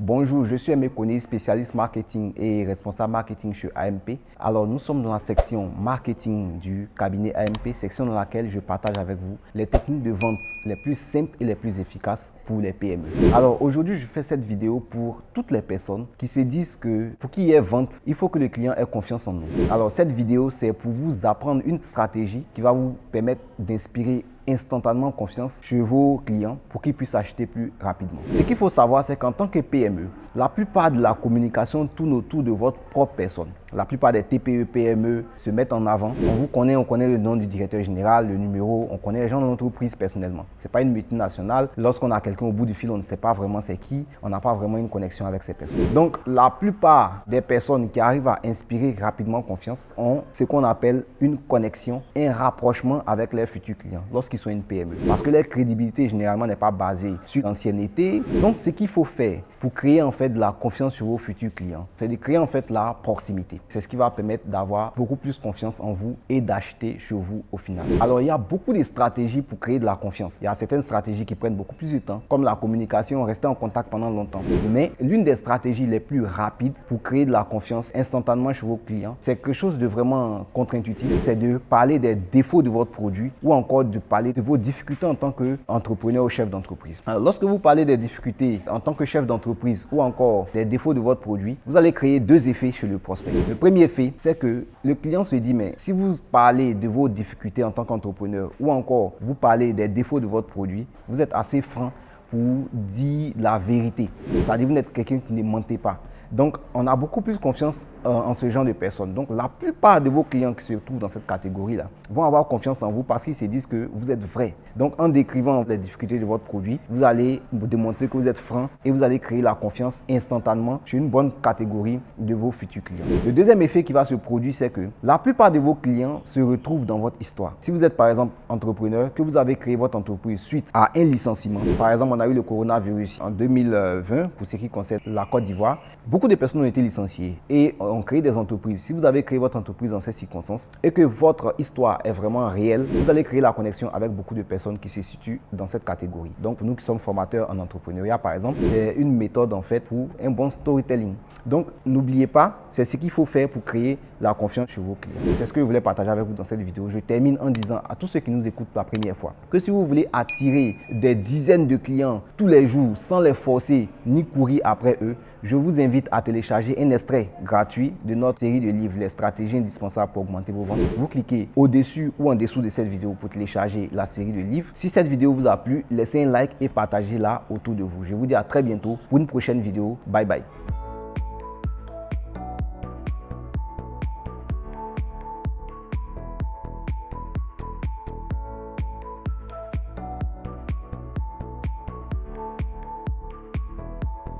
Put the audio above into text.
Bonjour, je suis Aimé Kone, spécialiste marketing et responsable marketing chez AMP. Alors, nous sommes dans la section marketing du cabinet AMP, section dans laquelle je partage avec vous les techniques de vente les plus simples et les plus efficaces pour les PME. Alors, aujourd'hui, je fais cette vidéo pour toutes les personnes qui se disent que pour qu'il y ait vente, il faut que le client ait confiance en nous. Alors, cette vidéo, c'est pour vous apprendre une stratégie qui va vous permettre d'inspirer instantanément confiance chez vos clients pour qu'ils puissent acheter plus rapidement. Ce qu'il faut savoir, c'est qu'en tant que PME, la plupart de la communication tourne autour de votre propre personne. La plupart des TPE, PME se mettent en avant. On vous connaît, on connaît le nom du directeur général, le numéro, on connaît les gens de l'entreprise personnellement. Ce n'est pas une multinationale. Lorsqu'on a quelqu'un au bout du fil, on ne sait pas vraiment c'est qui. On n'a pas vraiment une connexion avec ces personnes. Donc, la plupart des personnes qui arrivent à inspirer rapidement confiance ont ce qu'on appelle une connexion, un rapprochement avec leurs futurs clients lorsqu'ils sont une PME. Parce que leur crédibilité, généralement, n'est pas basée sur l'ancienneté. Donc, ce qu'il faut faire pour créer en fait de la confiance sur vos futurs clients, c'est de créer en fait la proximité. C'est ce qui va permettre d'avoir beaucoup plus confiance en vous et d'acheter chez vous au final. Alors, il y a beaucoup de stratégies pour créer de la confiance. Il y a certaines stratégies qui prennent beaucoup plus de temps, comme la communication, rester en contact pendant longtemps. Mais l'une des stratégies les plus rapides pour créer de la confiance instantanément chez vos clients, c'est quelque chose de vraiment contre-intuitif. C'est de parler des défauts de votre produit ou encore de parler de vos difficultés en tant qu'entrepreneur ou chef d'entreprise. Lorsque vous parlez des difficultés en tant que chef d'entreprise ou encore des défauts de votre produit, vous allez créer deux effets chez le prospect. Le premier effet, c'est que le client se dit, mais si vous parlez de vos difficultés en tant qu'entrepreneur ou encore vous parlez des défauts de votre produit, vous êtes assez franc pour dire la vérité. C'est-à-dire vous n'êtes quelqu'un qui ne mentez pas. Donc, on a beaucoup plus confiance euh, en ce genre de personnes. Donc, la plupart de vos clients qui se trouvent dans cette catégorie-là vont avoir confiance en vous parce qu'ils se disent que vous êtes vrai. Donc, en décrivant les difficultés de votre produit, vous allez démontrer que vous êtes franc et vous allez créer la confiance instantanément chez une bonne catégorie de vos futurs clients. Le deuxième effet qui va se produire, c'est que la plupart de vos clients se retrouvent dans votre histoire. Si vous êtes par exemple entrepreneur, que vous avez créé votre entreprise suite à un licenciement, par exemple, on a eu le coronavirus en 2020 pour ce qui concerne la Côte d'Ivoire, Beaucoup de personnes ont été licenciées et ont créé des entreprises. Si vous avez créé votre entreprise dans ces circonstances et que votre histoire est vraiment réelle, vous allez créer la connexion avec beaucoup de personnes qui se situent dans cette catégorie. Donc, nous qui sommes formateurs en entrepreneuriat, par exemple, c'est une méthode en fait pour un bon storytelling. Donc, n'oubliez pas, c'est ce qu'il faut faire pour créer la confiance chez vos clients. C'est ce que je voulais partager avec vous dans cette vidéo. Je termine en disant à tous ceux qui nous écoutent pour la première fois que si vous voulez attirer des dizaines de clients tous les jours sans les forcer ni courir après eux, je vous invite à télécharger un extrait gratuit de notre série de livres Les stratégies indispensables pour augmenter vos ventes. Vous cliquez au-dessus ou en dessous de cette vidéo pour télécharger la série de livres. Si cette vidéo vous a plu, laissez un like et partagez-la autour de vous. Je vous dis à très bientôt pour une prochaine vidéo. Bye bye.